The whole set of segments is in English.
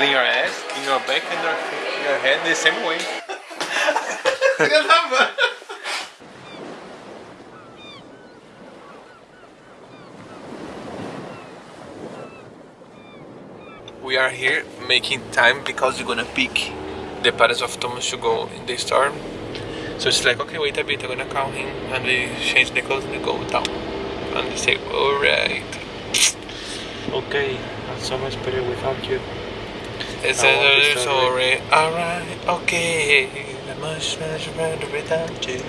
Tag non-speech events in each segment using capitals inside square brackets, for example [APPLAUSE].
clean your ass, clean your back and your, your head the same way. [LAUGHS] we are here making time because we're gonna pick the parents of Thomas to go in the storm. So it's like, okay, wait a bit, I'm gonna call him and we change the clothes and we go down. And we say, alright. [SNIFFS] Okay, I'm so much better without you. It's I a sorry, alright, okay. I'm much, better without you.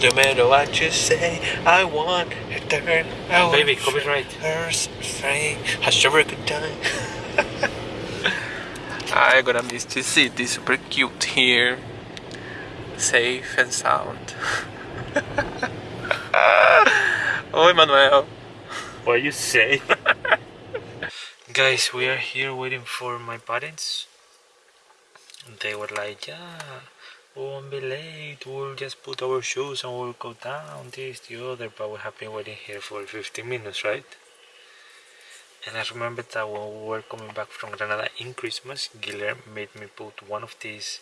No matter what you say, I want a turn. I want Baby, copyright. Hers, free, a sure good time. I'm gonna miss this city, super cute here. Safe and sound. [LAUGHS] Oh, Oi, Manuel. What you say? Guys, we are here waiting for my parents. They were like, yeah, we won't be late. We'll just put our shoes and we'll go down, this, the other. But we have been waiting here for 15 minutes, right? And I remember that when we were coming back from Granada in Christmas, Guilherme made me put one of these,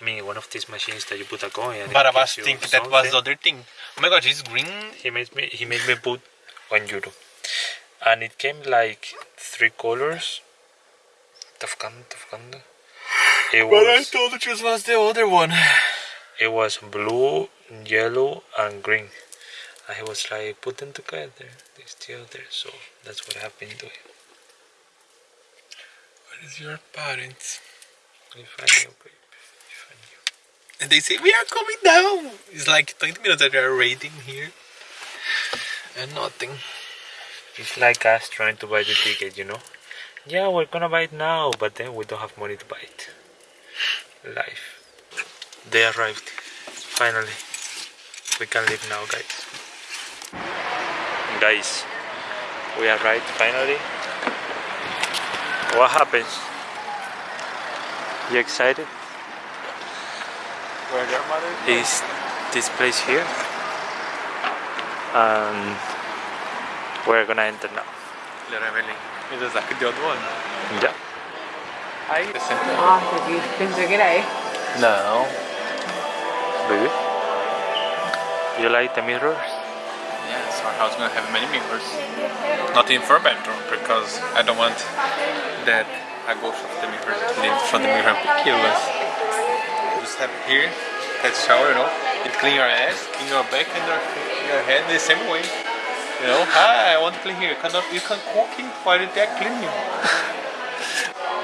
I mean, one of these machines that you put a coin and But I was thinking that was the other thing. Oh my god, it's green. He made me he made me put one euro, and it came like three colors. Tafkanda, tafkanda. It But I was thought it just was the other one. it was blue, yellow, and green. And he was like, put them together. This the other. So that's what I've been doing. What is your parents? If I knew, babe. If I knew. And they say, we are coming down. It's like 20 minutes that we are waiting here. And nothing. It's like us trying to buy the ticket, you know. Yeah, we're gonna buy it now, but then we don't have money to buy it. Life. They arrived. Finally. We can leave now, guys. Guys, we arrived finally. What happens? You excited? Where your mother Is this place here? And we're gonna enter now. Leroy Merlin. It is like the other one. Yeah. Ahí, the center. Ah, aquí. Pensé que era él. No. Baby? You like the mirrors? Yes, our house gonna have many mirrors. Not in four bedroom because I don't want that a ghost of the mirror live from the mirror and kill us. Just have here that shower, you know. It clean your ass, clean your back and your, your head the same way. You know, hi, I want to clean here. You cannot, you can cooking while they're cleaning. [LAUGHS]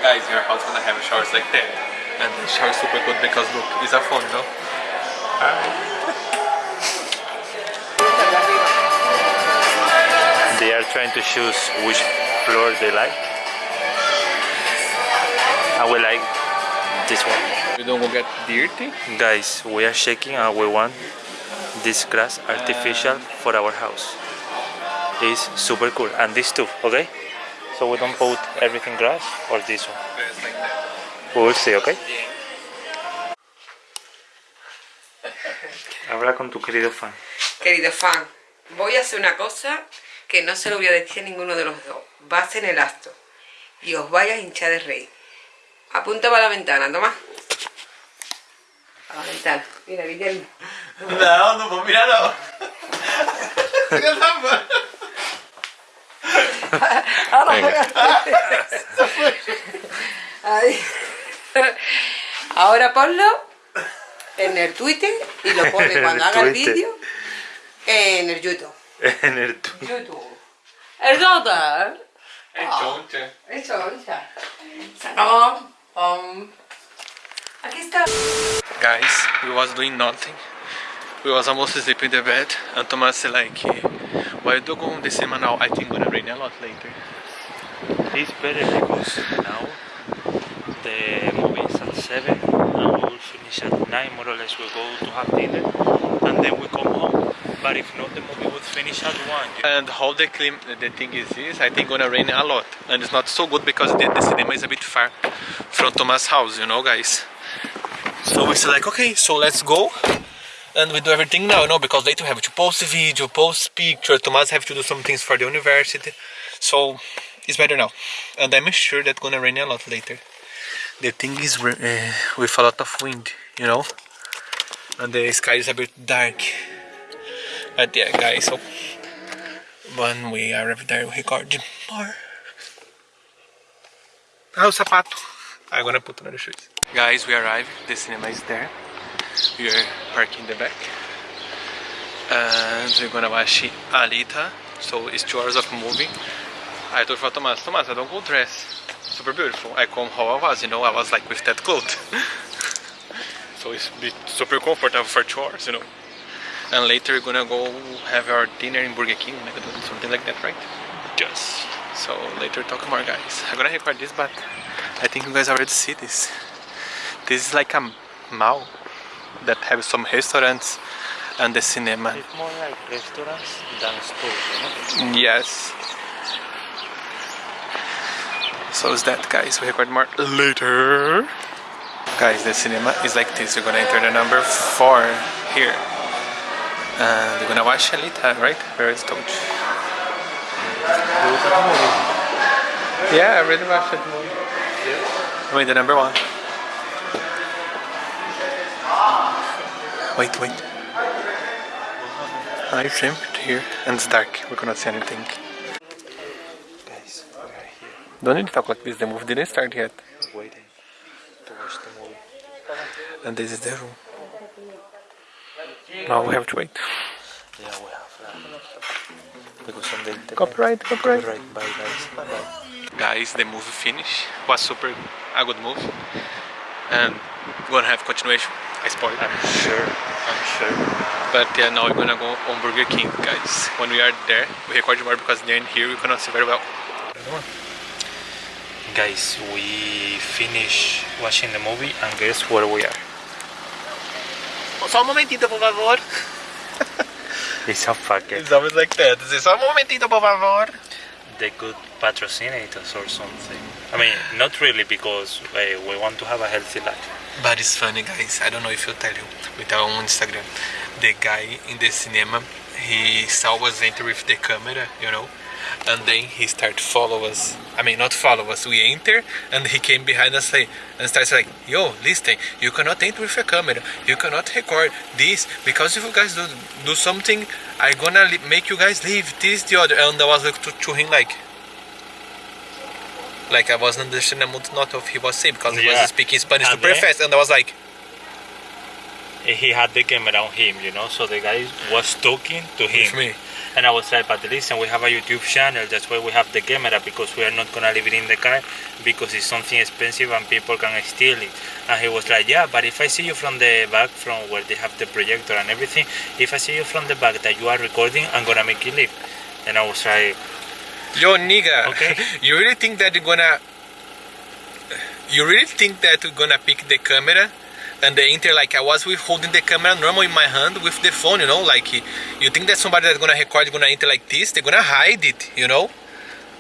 Guys, your house gonna have showers like that. And the shower super good because look, it's a phone, you know. They are trying to choose which floor they like. I will like this one. We don't go get dirty. Guys, we are shaking and we want this grass artificial for our house. It's super cool. And this too, okay? So we don't put everything grass or this one. We will see, okay? Habla con tu querido fan. Querido fan, voy a hacer una cosa que no se lo voy a decir a ninguno de los dos. Vas en el acto y os vais a hinchar de reír. Apunta para la ventana, toma. A la ventana. Mira, Guillermo. No, no puedo Ahí. Ahora ponlo en el Twitter y lo pone [LAUGHS] cuando el haga el vídeo en el YouTube. En el tu- YouTube. El Twitter. Hey, choncha. Eso, ya. Sacamos. Um, aquí está. Guys, we was doing nothing. We was almost asleep in the bed. And Thomas said like, I do go on the semanal? I think gonna rain a lot later. It's better because now the movie is at 7 and we will finish at 9 more or less. We'll go to have dinner and then we come home. But if not, the movie would finish at 1. And how the clim the thing is this, I think gonna rain a lot. And it's not so good because the, the cinema is a bit far from Thomas' house, you know guys. So we said like, okay, so let's go. And we do everything now, you know, because later we have to post a video, post picture, Thomas have to do some things for the university. So it's better now. And I'm sure that gonna rain a lot later. the thing is uh, with a lot of wind, you know, and the sky is a bit dark. But yeah, guys, so when we arrive there, we record more. Ah, o sapato. I'm gonna put on the shoes. Guys, we arrived. The cinema is there. We are parking the back. And we're gonna watch Alita. So it's two hours of movie. I told for Thomas, Thomas, I don't go dress. Super beautiful. I come how I was, you know, I was like with that clothes. [LAUGHS] so it's super comfortable for two hours, you know. And later we're gonna go have our dinner in Burger King, something like that, right? Just. So later talk more guys. I'm gonna record this but I think you guys already see this. This is like a mall that have some restaurants and the cinema. It's more like restaurants than stores, know? Yes. So is that guys, we record more later. Guys, the cinema is like this. We're gonna enter the number 4 here. And we're gonna watch Alita, right? Where is Toad? Yeah, I really watched it movie. I mean the number one. Wait, wait. I jumped here and it's dark. We cannot see anything. Guys, we are here Don't need to talk like this. The movie didn't start yet. waiting to watch the movie. And this is the room. Now we have to wait. Yeah, we have uh, because on the internet. Copyright, copyright. Copyright, bye guys. Bye bye. Guys, the movie finished. Was super a good movie. And we're gonna have continuation. I spoiled. I'm sure. I'm sure. But yeah, now we're gonna go on Burger King, guys. When we are there, we record more because they're in here we cannot see very well. Guys, we finish watching the movie and guess where we are? Só um momentito, por favor. It's a fucker. It's always like that. Só um momentito, por favor. The good patrocinators or something. I mean, not really because uh, we want to have a healthy life. But it's funny, guys. I don't know if you tell you with our own Instagram. The guy in the cinema, he saw us enter with the camera, you know, and then he started follow us. I mean, not follow us. We enter, and he came behind us like, and starts like, "Yo, listen, you cannot enter with a camera. You cannot record this because if you guys do do something, I gonna make you guys leave this the other." And I was like to, to him like. Like I wasn't understanding not of he was saying because he Yeah. was speaking Spanish And super then- fast, and I was like, He had the camera on him, you know, so the guy was talking to him. me. And I was like, but listen, we have a YouTube channel. That's why we have the camera because we are not gonna leave it in the car because it's something expensive and people can steal it. And he was like, yeah, but if I see you from the back, from where they have the projector and everything, if I see you from the back that you are recording, I'm gonna make you leave. And I was like, Yo, nigga. Okay. [LAUGHS] You really think that you're gonna? You really think that you're gonna pick the camera and the enter like I was with holding the camera normal in my hand with the phone, you know? Like you think that somebody that's gonna record is gonna enter like this? They're gonna hide it, you know?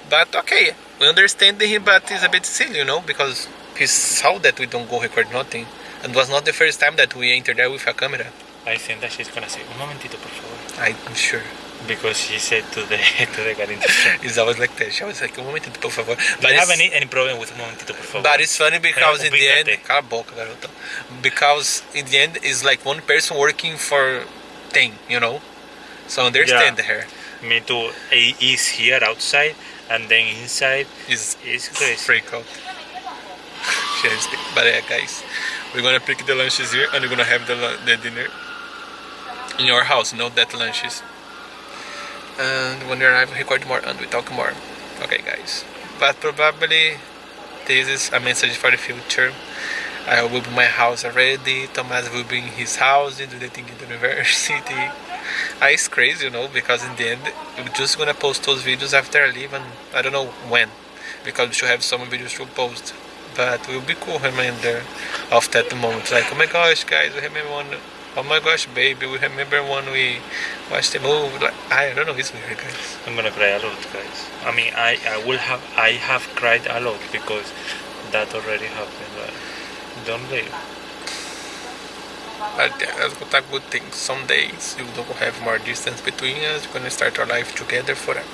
But okay, we understand him, but it's a bit silly, you know, because he saw that we don't go record nothing, and it was not the first time that we entered there with a camera. I think that she's gonna say, un momentito, por favor. I'm sure. Because she said to the [LAUGHS] to the guy. It's always like that. She was like, um momentito, por favor. Do But you have any, any problem with un momentito, por favor? But it's funny because in the end, cala a boca, garota. Because in the end, it's like one person working for ten, you know. So understand her. Me too. He is here outside, and then inside Is is crazy. freak out. But yeah, guys, we're gonna pick the lunches here, and we're gonna have the the dinner in your house. Not that lunches. And when we arrive, we record more and we talk more. Okay, guys. But probably this is a message for the future. I will be in my house already. Thomas will be in his house, do the thing in the university. Ah, it's crazy, you know, because in the end, we're just gonna post those videos after I leave, and I don't know when, because we should have some videos to post. But will be cool reminder of that moment. Like, oh my gosh, guys, we remember one. Oh my gosh, baby, we remember when we watched the movie. Like, I don't know, it's weird, guys. I'm gonna cry a lot, guys. I mean, I, I will have I have cried a lot because that already happened. But don't leave. But yeah, that's what a good thing. Some days you don't have more distance between us. We're gonna start our life together forever.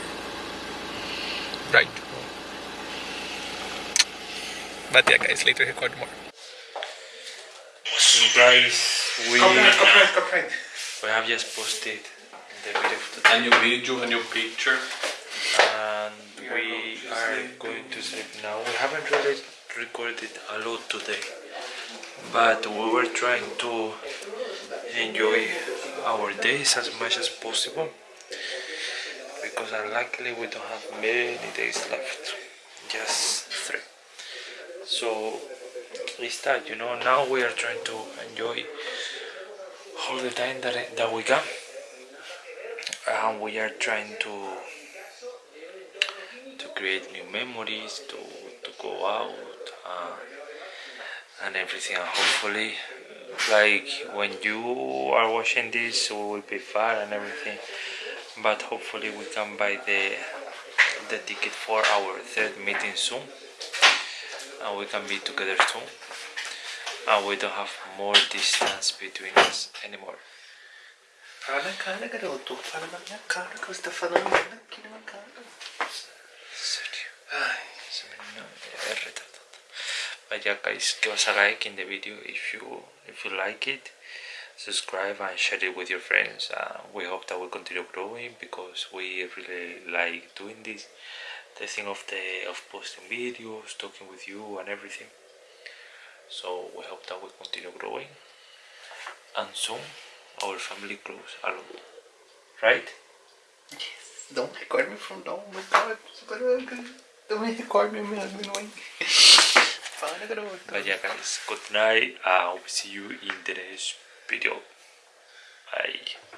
Right. But yeah, guys, later record more. Guys, we, copyright, copyright. we have just posted the video of A new video, a new picture. and we are going to sleep now. We haven't really recorded a lot today, but we were trying to enjoy our days as much as possible because unluckily we don't have many days left, just three. So it's that you know now we are trying to enjoy all the time that that we can, and we are trying to to create new memories, to, to go out uh, and everything. And hopefully, like when you are watching this, we will be far and everything. But hopefully, we can buy the the ticket for our third meeting soon, and we can be together soon. And we don't have more distance between us anymore. Fala, cara, garoto. Fala na minha cara que você tá falando aqui na minha cara. serio. Ay, se me no, me he retardado. But yeah, guys, give us a like in the video if you if you like it. Subscribe and share it with your friends. Uh, we hope that we continue growing because we really like doing this. The thing of the of posting videos, talking with you, and everything. So we hope that we continue growing, and soon our family grows a lot. Right? Don't record me from down. Oh my god. Don't record me, man. Annoying. But yeah guys, good night. We'll see you in the next video. Bye.